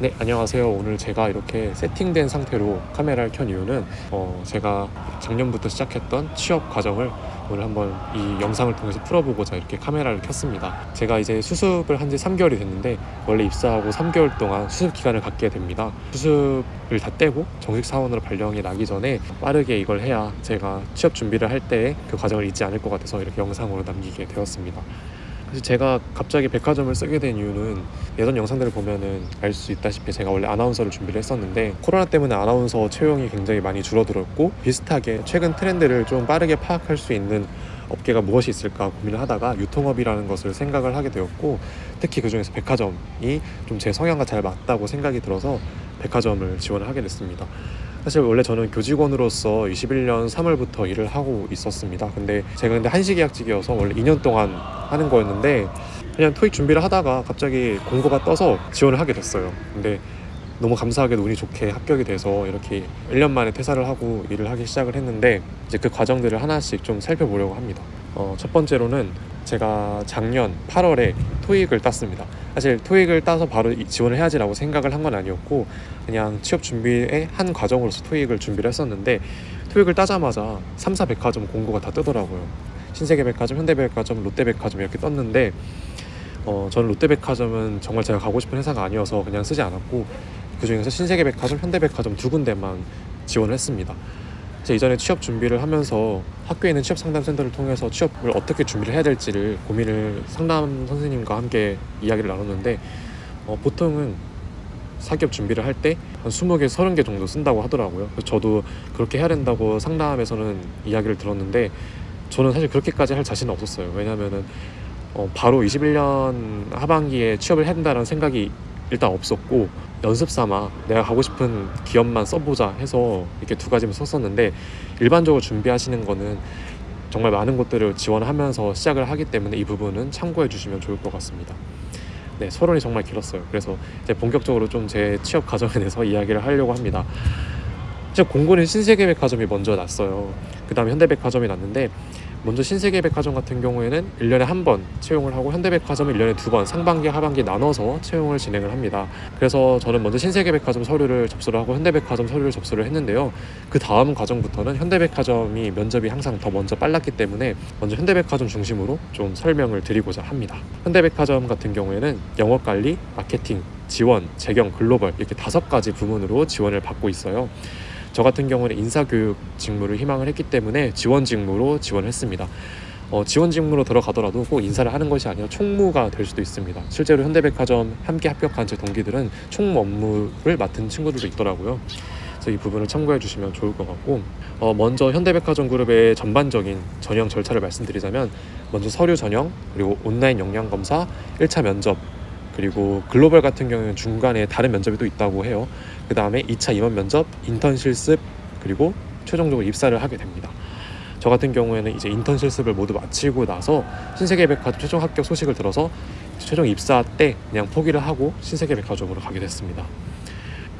네 안녕하세요. 오늘 제가 이렇게 세팅된 상태로 카메라를 켠 이유는 어, 제가 작년부터 시작했던 취업 과정을 오늘 한번 이 영상을 통해서 풀어보고자 이렇게 카메라를 켰습니다. 제가 이제 수습을 한 지 3개월이 됐는데 원래 입사하고 3개월 동안 수습 기간을 갖게 됩니다. 수습을 다 떼고 정식 사원으로 발령이 나기 전에 빠르게 이걸 해야 제가 취업 준비를 할 때 그 과정을 잊지 않을 것 같아서 이렇게 영상으로 남기게 되었습니다 그래서 제가 갑자기 백화점을 쓰게 된 이유는 예전 영상들을 보면은 알 수 있다시피 제가 원래 아나운서를 준비를 했었는데 코로나 때문에 아나운서 채용이 굉장히 많이 줄어들었고 비슷하게 최근 트렌드를 좀 빠르게 파악할 수 있는 업계가 무엇이 있을까 고민을 하다가 유통업이라는 것을 생각을 하게 되었고 특히 그 중에서 백화점이 좀 제 성향과 잘 맞다고 생각이 들어서 백화점을 지원을 하게 됐습니다. 사실 원래 저는 교직원으로서 21년 3월부터 일을 하고 있었습니다. 근데 제가 근데 한시 계약직이어서 원래 2년 동안 하는 거였는데 그냥 토익 준비를 하다가 갑자기 공고가 떠서 지원을 하게 됐어요. 근데 너무 감사하게도 운이 좋게 합격이 돼서 이렇게 1년 만에 퇴사를 하고 일을 하기 시작을 했는데 이제 그 과정들을 하나씩 좀 살펴보려고 합니다. 어, 첫 번째로는 제가 작년 8월에 토익을 땄습니다. 사실 토익을 따서 바로 지원을 해야지라고 생각을 한 건 아니었고 그냥 취업 준비의 한 과정으로서 토익을 준비를 했었는데 토익을 따자마자 3사 백화점 공고가 다 뜨더라고요. 신세계백화점, 현대백화점, 롯데백화점 이렇게 떴는데 어, 저는 롯데백화점은 정말 제가 가고 싶은 회사가 아니어서 그냥 쓰지 않았고 그 중에서 신세계백화점, 현대백화점 두 군데만 지원을 했습니다. 제 이전에 취업 준비를 하면서 학교에 있는 취업 상담 센터를 통해서 취업을 어떻게 준비를 해야 될지를 고민을 상담 선생님과 함께 이야기를 나눴는데 어, 보통은 사기업 준비를 할 때 한 20개, 30개 정도 쓴다고 하더라고요. 저도 그렇게 해야 된다고 상담에서는 이야기를 들었는데 저는 사실 그렇게까지 할 자신은 없었어요. 왜냐하면은 어, 바로 21년 하반기에 취업을 된다는 생각이 일단 없었고 연습 삼아 내가 가고 싶은 기업만 써보자 해서 이렇게 두 가지만 썼었는데 일반적으로 준비하시는 거는 정말 많은 것들을 지원하면서 시작을 하기 때문에 이 부분은 참고해 주시면 좋을 것 같습니다. 네, 서론이 정말 길었어요. 그래서 이제 본격적으로 좀 제 취업 과정에 대해서 이야기를 하려고 합니다. 제 공고는 신세계백화점이 먼저 났어요. 그 다음에 현대백화점이 났는데 먼저 신세계백화점 같은 경우에는 1년에 한 번 채용을 하고 현대백화점은 1년에 두 번 상반기 하반기 나눠서 채용을 진행을 합니다. 그래서 저는 먼저 신세계백화점 서류를 접수를 하고 현대백화점 서류를 접수를 했는데요. 그 다음 과정부터는 현대백화점이 면접이 항상 더 먼저 빨랐기 때문에 먼저 현대백화점 중심으로 좀 설명을 드리고자 합니다. 현대백화점 같은 경우에는 영업관리, 마케팅, 지원, 재경, 글로벌 이렇게 다섯 가지 부문으로 지원을 받고 있어요 저 같은 경우는 인사교육 직무를 희망을 했기 때문에 지원 직무로 지원했습니다. 어, 지원 직무로 들어가더라도 꼭 인사를 하는 것이 아니라 총무가 될 수도 있습니다. 실제로 현대백화점 함께 합격한 제 동기들은 총무 업무를 맡은 친구들도 있더라고요. 그래서 이 부분을 참고해 주시면 좋을 것 같고 어, 먼저 현대백화점 그룹의 전반적인 전형 절차를 말씀드리자면 먼저 서류 전형 그리고 온라인 역량 검사 1차 면접 그리고 글로벌 같은 경우는 중간에 다른 면접이 또 있다고 해요. 그 다음에 2차 임원 면접, 인턴 실습 그리고 최종적으로 입사를 하게 됩니다. 저 같은 경우에는 이제 인턴 실습을 모두 마치고 나서 신세계백화점 최종 합격 소식을 들어서 최종 입사 때 그냥 포기를 하고 신세계백화점으로 가게 됐습니다.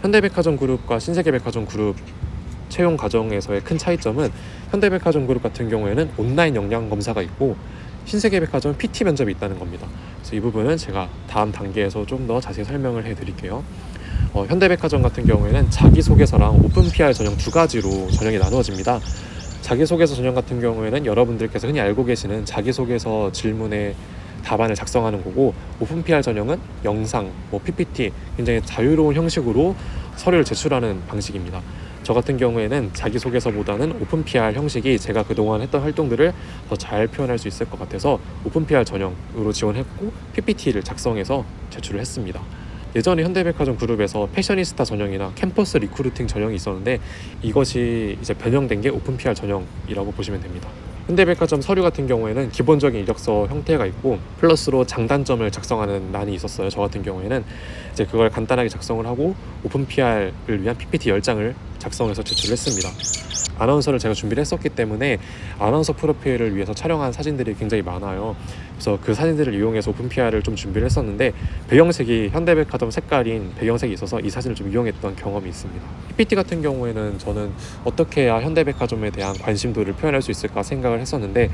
현대백화점 그룹과 신세계백화점 그룹 채용 과정에서의 큰 차이점은 현대백화점 그룹 같은 경우에는 온라인 역량 검사가 있고 신세계백화점 PT 면접이 있다는 겁니다. 그래서 이 부분은 제가 다음 단계에서 좀 더 자세히 설명을 해드릴게요. 어, 현대백화점 같은 경우에는 자기소개서랑 open PR 전형 두 가지로 전형이 나누어집니다. 자기소개서 전형 같은 경우에는 여러분들께서 흔히 알고 계시는 자기소개서 질문에 답안을 작성하는 거고 open PR 전형은 영상, 뭐 PPT 굉장히 자유로운 형식으로 서류를 제출하는 방식입니다. 저 같은 경우에는 자기소개서보다는 open PR 형식이 제가 그동안 했던 활동들을 더 잘 표현할 수 있을 것 같아서 open PR 전형으로 지원했고 PPT를 작성해서 제출을 했습니다. 예전에 현대백화점 그룹에서 패셔니스타 전형이나 캠퍼스 recruiting 전형이 있었는데 이것이 이제 변형된 게 open PR 전형이라고 보시면 됩니다. 현대백화점 서류 같은 경우에는 기본적인 이력서 형태가 있고 플러스로 장단점을 작성하는 난이 있었어요. 저 같은 경우에는 이제 그걸 간단하게 작성을 하고 open PR을 위한 PPT 10장을 작성해서 제출했습니다. 아나운서를 제가 준비를 했었기 때문에 아나운서 프로필을 위해서 촬영한 사진들이 굉장히 많아요. 그래서 그 사진들을 이용해서 open PR을 좀 준비를 했었는데 배경색이 현대백화점 색깔인 배경색이 있어서 이 사진을 좀 이용했던 경험이 있습니다. PPT 같은 경우에는 저는 어떻게 해야 현대백화점에 대한 관심도를 표현할 수 있을까 생각을 했었는데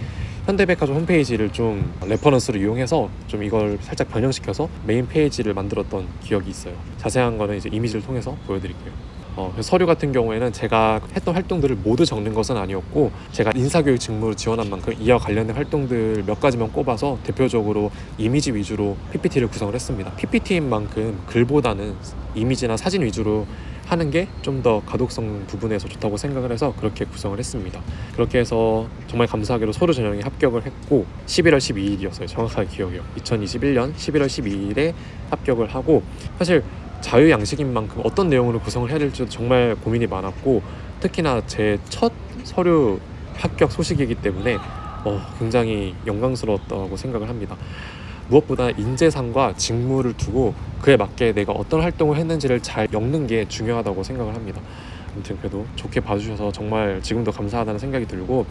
현대백화점 홈페이지를 좀 reference로 이용해서 좀 이걸 살짝 변형시켜서 main page를 만들었던 기억이 있어요. 자세한 거는 이제 이미지를 통해서 보여드릴게요. 어, 서류 같은 경우에는 제가 했던 활동들을 모두 적는 것은 아니었고 제가 인사교육 직무를 지원한 만큼 이와 관련된 활동들 몇 가지만 꼽아서 대표적으로 이미지 위주로 PPT를 구성을 했습니다. PPT인 만큼 글보다는 이미지나 사진 위주로 하는 게 좀 더 가독성 부분에서 좋다고 생각을 해서 그렇게 구성을 했습니다. 그렇게 해서 정말 감사하게도 서류 전형에 합격을 했고 11월 12일이었어요. 정확하게 기억해요. 2021년 11월 12일에 합격을 하고 사실 자유 양식인 만큼 어떤 내용으로 구성을 해야 될지도 정말 고민이 많았고 특히나 제 첫 서류 합격 소식이기 때문에 어, 굉장히 영광스러웠다고 생각을 합니다. 무엇보다 인재상과 직무를 두고 그에 맞게 내가 어떤 활동을 했는지를 잘 엮는 게 중요하다고 생각을 합니다. 아무튼 그래도 좋게 봐주셔서 정말 지금도 감사하다는 생각이 들고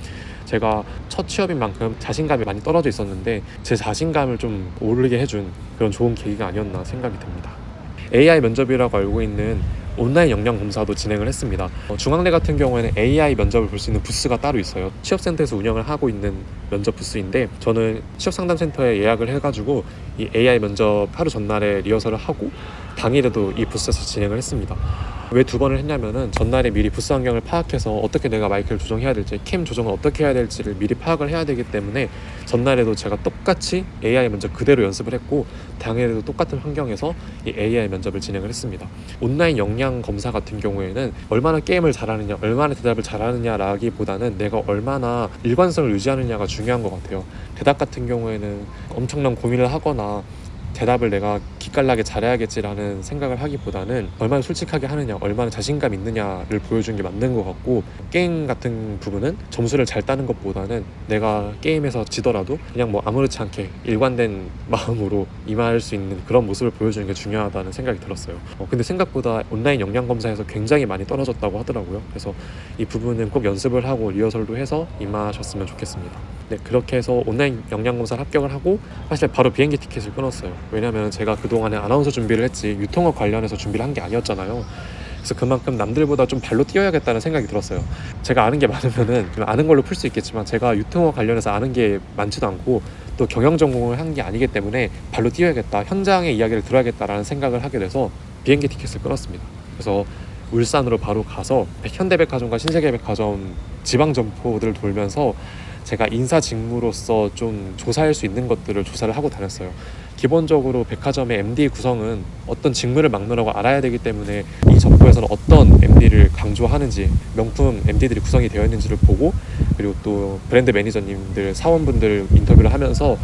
제가 첫 취업인 만큼 자신감이 많이 떨어져 있었는데 제 자신감을 좀 오르게 해준 그런 좋은 계기가 아니었나 생각이 듭니다. AI 면접이라고 알고 있는 온라인 역량 검사도 진행을 했습니다. 어, 중앙대 같은 경우에는 AI 면접을 볼 수 있는 부스가 따로 있어요. 취업센터에서 운영을 하고 있는 면접 부스인데 저는 취업상담센터에 예약을 해가지고 이 AI 면접 하루 전날에 리허설을 하고 당일에도 이 부스에서 진행을 했습니다. 왜 두 번을 했냐면은 전날에 미리 부스 환경을 파악해서 어떻게 내가 마이크를 조정해야 될지 캠 조정을 어떻게 해야 될지를 미리 파악을 해야 되기 때문에 전날에도 제가 똑같이 AI 면접 그대로 연습을 했고 당일에도 똑같은 환경에서 이 AI 면접을 진행을 했습니다. 온라인 역량 검사 같은 경우에는 얼마나 게임을 잘하느냐, 얼마나 대답을 잘하느냐라기보다는 내가 얼마나 일관성을 유지하느냐가 중요한 것 같아요. 대답 같은 경우에는 엄청난 고민을 하거나 대답을 내가 기깔나게 잘해야겠지라는 생각을 하기보다는 얼마나 솔직하게 하느냐, 얼마나 자신감 있느냐를 보여주는 게 맞는 것 같고 게임 같은 부분은 점수를 잘 따는 것보다는 내가 게임에서 지더라도 그냥 뭐 아무렇지 않게 일관된 마음으로 임할 수 있는 그런 모습을 보여주는 게 중요하다는 생각이 들었어요. 어, 근데 생각보다 온라인 역량 검사에서 굉장히 많이 떨어졌다고 하더라고요. 그래서 이 부분은 꼭 연습을 하고 리허설도 해서 임하셨으면 좋겠습니다. 네, 그렇게 해서 온라인 역량 검사를 합격을 하고 사실 바로 비행기 티켓을 끊었어요. 왜냐면 제가 그동안에 아나운서 준비를 했지 유통업 관련해서 준비를 한 게 아니었잖아요. 그래서 그만큼 남들보다 좀 발로 뛰어야겠다는 생각이 들었어요. 제가 아는 게 많으면은 아는 걸로 풀 수 있겠지만 제가 유통업 관련해서 아는 게 많지도 않고 또 경영 전공을 한 게 아니기 때문에 발로 뛰어야겠다, 현장의 이야기를 들어야겠다라는 생각을 하게 돼서 비행기 티켓을 끊었습니다. 그래서 울산으로 바로 가서 현대백화점과 신세계백화점 지방 점포들을 돌면서 제가 인사 직무로서 좀 조사할 수 있는 것들을 조사를 하고 다녔어요. 기본적으로 백화점의 MD 구성은 어떤 직무를 막느라고 알아야 되기 때문에 이 점포에서는 어떤 MD를 강조하는지 명품 MD들이 구성이 되어 있는지를 보고 그리고 또 브랜드 매니저님들 사원분들 인터뷰를 하면서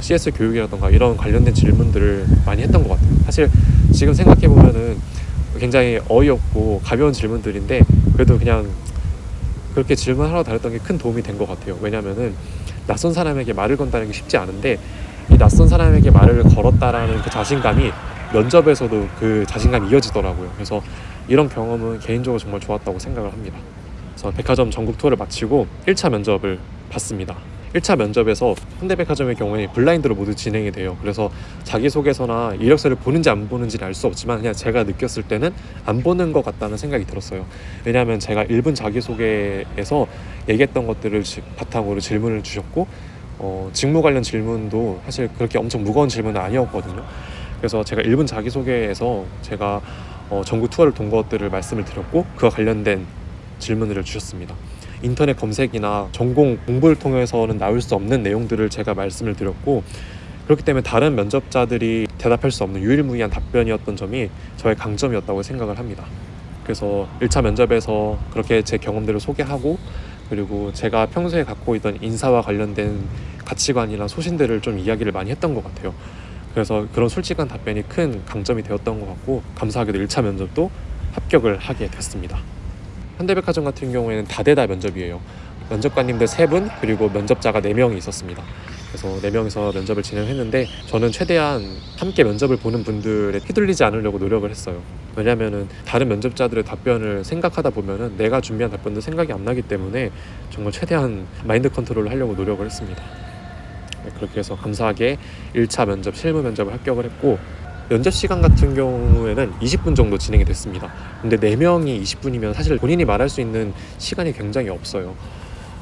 CS 교육이라던가 이런 관련된 질문들을 많이 했던 것 같아요. 사실 지금 생각해 보면은 굉장히 어이없고 가벼운 질문들인데 그래도 그냥 그렇게 질문하러 다녔던 게 큰 도움이 된 것 같아요. 왜냐면은 낯선 사람에게 말을 건다는 게 쉽지 않은데 이 낯선 사람에게 말을 걸었다라는 그 자신감이 면접에서도 그 자신감이 이어지더라고요. 그래서 이런 경험은 개인적으로 정말 좋았다고 생각을 합니다. 그래서 백화점 전국 투어를 마치고 1차 면접을 봤습니다. 1차 면접에서 현대백화점의 경우에 블라인드로 모두 진행이 돼요. 그래서 자기소개서나 이력서를 보는지 안 보는지는 알수 없지만 그냥 제가 느꼈을 때는 안 보는 것 같다는 생각이 들었어요. 왜냐하면 제가 1분 자기소개에서 얘기했던 것들을 바탕으로 질문을 주셨고 어, 직무 관련 질문도 사실 그렇게 엄청 무거운 질문은 아니었거든요. 그래서 제가 1분 자기소개에서 제가 어, 전국 투어를 돈 것들을 말씀을 드렸고 그와 관련된 질문을 주셨습니다. 인터넷 검색이나 전공 공부를 통해서는 나올 수 없는 내용들을 제가 말씀을 드렸고 그렇기 때문에 다른 면접자들이 대답할 수 없는 유일무이한 답변이었던 점이 저의 강점이었다고 생각을 합니다. 그래서 1차 면접에서 그렇게 제 경험들을 소개하고 그리고 제가 평소에 갖고 있던 인사와 관련된 가치관이나 소신들을 좀 이야기를 많이 했던 것 같아요. 그래서 그런 솔직한 답변이 큰 강점이 되었던 것 같고 감사하게도 1차 면접도 합격을 하게 됐습니다. 현대백화점 같은 경우에는 다대다 면접이에요. 면접관님들 세분 그리고 면접자가 네 명이 있었습니다. 그래서 네 명이서 면접을 진행했는데 저는 최대한 함께 면접을 보는 분들에 휘둘리지 않으려고 노력을 했어요. 왜냐면은 다른 면접자들의 답변을 생각하다 보면은 내가 준비한 답변도 생각이 안 나기 때문에 정말 최대한 마인드 컨트롤을 하려고 노력을 했습니다. 네, 그렇게 해서 감사하게 1차 면접 실무 면접을 합격을 했고 면접 시간 같은 경우에는 20분 정도 진행이 됐습니다. 근데 4명이 20분이면 사실 본인이 말할 수 있는 시간이 굉장히 없어요.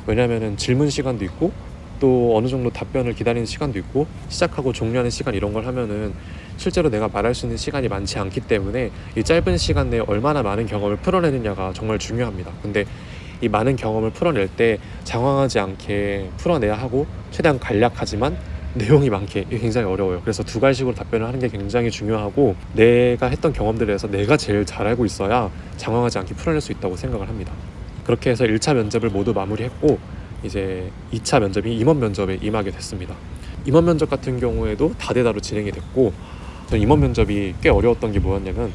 왜냐면은 질문 시간도 있고 또 어느 정도 답변을 기다리는 시간도 있고 시작하고 종료하는 시간 이런 걸 하면은 실제로 내가 말할 수 있는 시간이 많지 않기 때문에 이 짧은 시간 내에 얼마나 많은 경험을 풀어내느냐가 정말 중요합니다. 근데 이 많은 경험을 풀어낼 때 장황하지 않게 풀어내야 하고 최대한 간략하지만 내용이 많게 굉장히 어려워요. 그래서 두 가지식으로 답변을 하는 게 굉장히 중요하고 내가 했던 경험들에서 내가 제일 잘 알고 있어야 장황하지 않게 풀어낼 수 있다고 생각을 합니다. 그렇게 해서 1차 면접을 모두 마무리했고 이제 2차 면접이 임원 면접에 임하게 됐습니다. 임원 면접 같은 경우에도 다대다로 진행이 됐고 저는 임원 면접이 꽤 어려웠던 게 뭐였냐면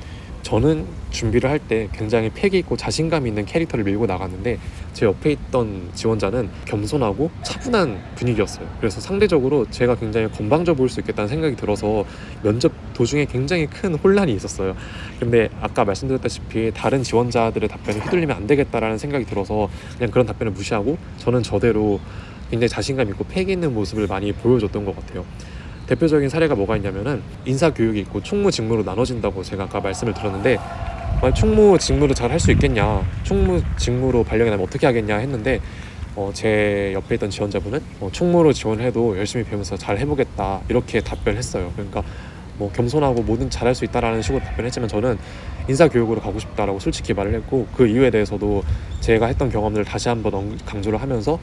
저는 준비를 할 때 굉장히 패기 있고 자신감 있는 캐릭터를 밀고 나갔는데 제 옆에 있던 지원자는 겸손하고 차분한 분위기였어요. 그래서 상대적으로 제가 굉장히 건방져 보일 수 있겠다는 생각이 들어서 면접 도중에 굉장히 큰 혼란이 있었어요. 근데 아까 말씀드렸다시피 다른 지원자들의 답변에 휘둘리면 안 되겠다라는 생각이 들어서 그냥 그런 답변을 무시하고 저는 저대로 굉장히 자신감 있고 패기 있는 모습을 많이 보여줬던 것 같아요. 대표적인 사례가 뭐가 있냐면은 인사 교육이 있고 총무 직무로 나눠진다고 제가 아까 말씀을 드렸는데 만약 총무 직무를 잘 할 수 있겠냐 총무 직무로 발령이 나면 어떻게 하겠냐 했는데 어, 제 옆에 있던 지원자분은 어, 총무로 지원해도 열심히 배우면서 잘 해보겠다 이렇게 답변했어요. 그러니까 뭐 겸손하고 뭐든 잘할 수 있다라는 식으로 답변했지만 저는 인사 교육으로 가고 싶다라고 솔직히 말을 했고 그 이유에 대해서도 제가 했던 경험들을 다시 한번 언- 강조를 하면서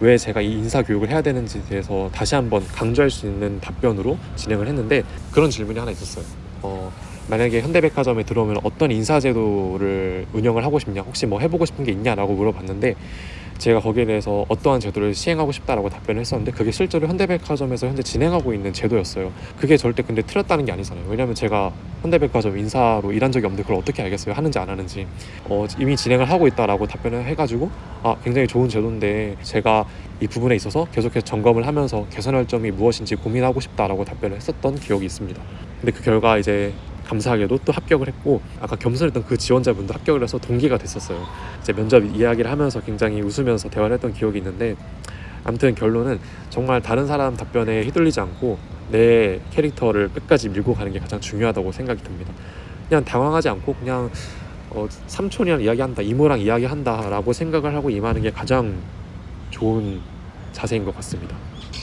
왜 제가 이 인사 교육을 해야 되는지에 대해서 다시 한번 강조할 수 있는 답변으로 진행을 했는데 그런 질문이 하나 있었어요. 어, 만약에 현대백화점에 들어오면 어떤 인사 제도를 운영을 하고 싶냐, 혹시 뭐 해보고 싶은 게 있냐라고 물어봤는데 제가 거기에 대해서 어떠한 제도를 시행하고 싶다라고 답변을 했었는데 그게 실제로 현대백화점에서 현재 진행하고 있는 제도였어요. 그게 절대 근데 틀렸다는 게 아니잖아요. 왜냐면 제가 현대백화점 인사로 일한 적이 없는데 그걸 어떻게 알겠어요? 하는지 안 하는지 어, 이미 진행을 하고 있다라고 답변을 해가지고 아 굉장히 좋은 제도인데 제가 이 부분에 있어서 계속해서 점검을 하면서 개선할 점이 무엇인지 고민하고 싶다라고 답변을 했었던 기억이 있습니다. 근데 그 결과 이제 감사하게도 또 합격을 했고 아까 겸손했던 그 지원자분도 합격을 해서 동기가 됐었어요. 이제 면접 이야기를 하면서 굉장히 웃으면서 대화를 했던 기억이 있는데 아무튼 결론은 정말 다른 사람 답변에 휘둘리지 않고 내 캐릭터를 끝까지 밀고 가는 게 가장 중요하다고 생각이 듭니다. 그냥 당황하지 않고 그냥 어, 삼촌이랑 이야기한다, 이모랑 이야기한다 라고 생각을 하고 임하는 게 가장 좋은 자세인 것 같습니다.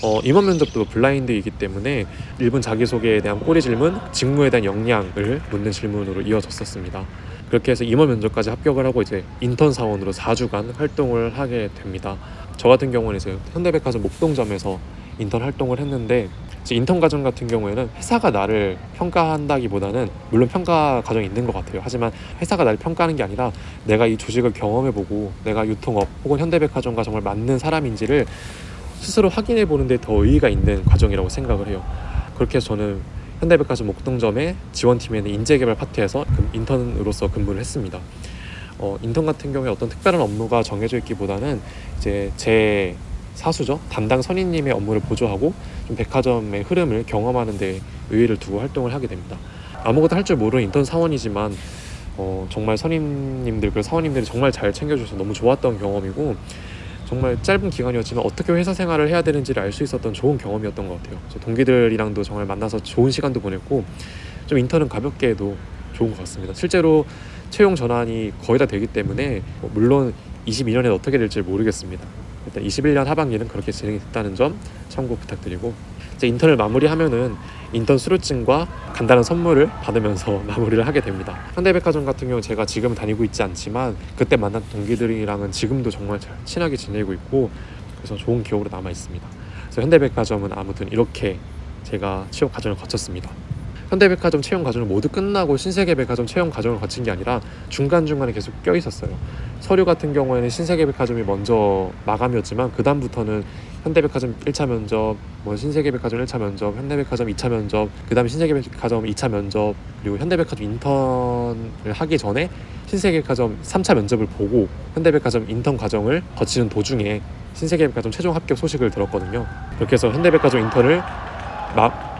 어, 임원 면접도 블라인드이기 때문에 1분 자기소개에 대한 꼬리 질문, 직무에 대한 역량을 묻는 질문으로 이어졌었습니다. 그렇게 해서 임원 면접까지 합격을 하고 이제 인턴 사원으로 4주간 활동을 하게 됩니다. 저 같은 경우는 이제 현대백화점 목동점에서 인턴 활동을 했는데 인턴 과정 같은 경우에는 회사가 나를 평가한다기보다는 물론 평가 과정이 있는 것 같아요. 하지만 회사가 나를 평가하는 게 아니라 내가 이 조직을 경험해보고 내가 유통업 혹은 현대백화점과 정말 맞는 사람인지를 스스로 확인해 보는데 더 의의가 있는 과정이라고 생각을 해요. 그렇게 해서 저는 현대백화점 목동점의 지원팀에는 인재개발 파트에서 그 인턴으로서 근무를 했습니다. 어, 인턴 같은 경우에 어떤 특별한 업무가 정해져 있기보다는 이제 제 사수죠 담당 선임님의 업무를 보조하고 좀 백화점의 흐름을 경험하는 데 의의를 두고 활동을 하게 됩니다. 아무것도 할 줄 모르는 인턴 사원이지만 어, 정말 선임님들 그 사원님들이 정말 잘 챙겨주셔서 너무 좋았던 경험이고 정말 짧은 기간이었지만 어떻게 회사 생활을 해야 되는지를 알 수 있었던 좋은 경험이었던 것 같아요. 동기들이랑도 정말 만나서 좋은 시간도 보냈고 좀 인턴은 가볍게 해도 좋은 것 같습니다. 실제로 채용 전환이 거의 다 되기 때문에 뭐 물론 22년에 어떻게 될지 모르겠습니다. 일단 21년 하반기는 그렇게 진행이 됐다는 점 참고 부탁드리고 이제 인턴을 마무리하면은 인턴 수료증과 간단한 선물을 받으면서 마무리를 하게 됩니다. 현대백화점 같은 경우 제가 지금 다니고 있지 않지만 그때 만난 동기들이랑은 지금도 정말 잘 친하게 지내고 있고 그래서 좋은 기억으로 남아 있습니다. 그래서 현대백화점은 아무튼 이렇게 제가 취업 과정을 거쳤습니다. 현대백화점 채용 과정을 모두 끝나고 신세계백화점 채용 과정을 거친 게 아니라 중간중간에 계속 껴 있었어요. 서류 같은 경우에는 신세계백화점이 먼저 마감이었지만 그 다음부터는 현대백화점 1차 면접, 뭐 신세계백화점 1차 면접, 현대백화점 2차 면접, 그 다음에 신세계백화점 2차 면접, 그리고 현대백화점 인턴을 하기 전에 신세계백화점 3차 면접을 보고 현대백화점 인턴 과정을 거치는 도중에 신세계백화점 최종 합격 소식을 들었거든요. 그렇게 해서 현대백화점 인턴을 마,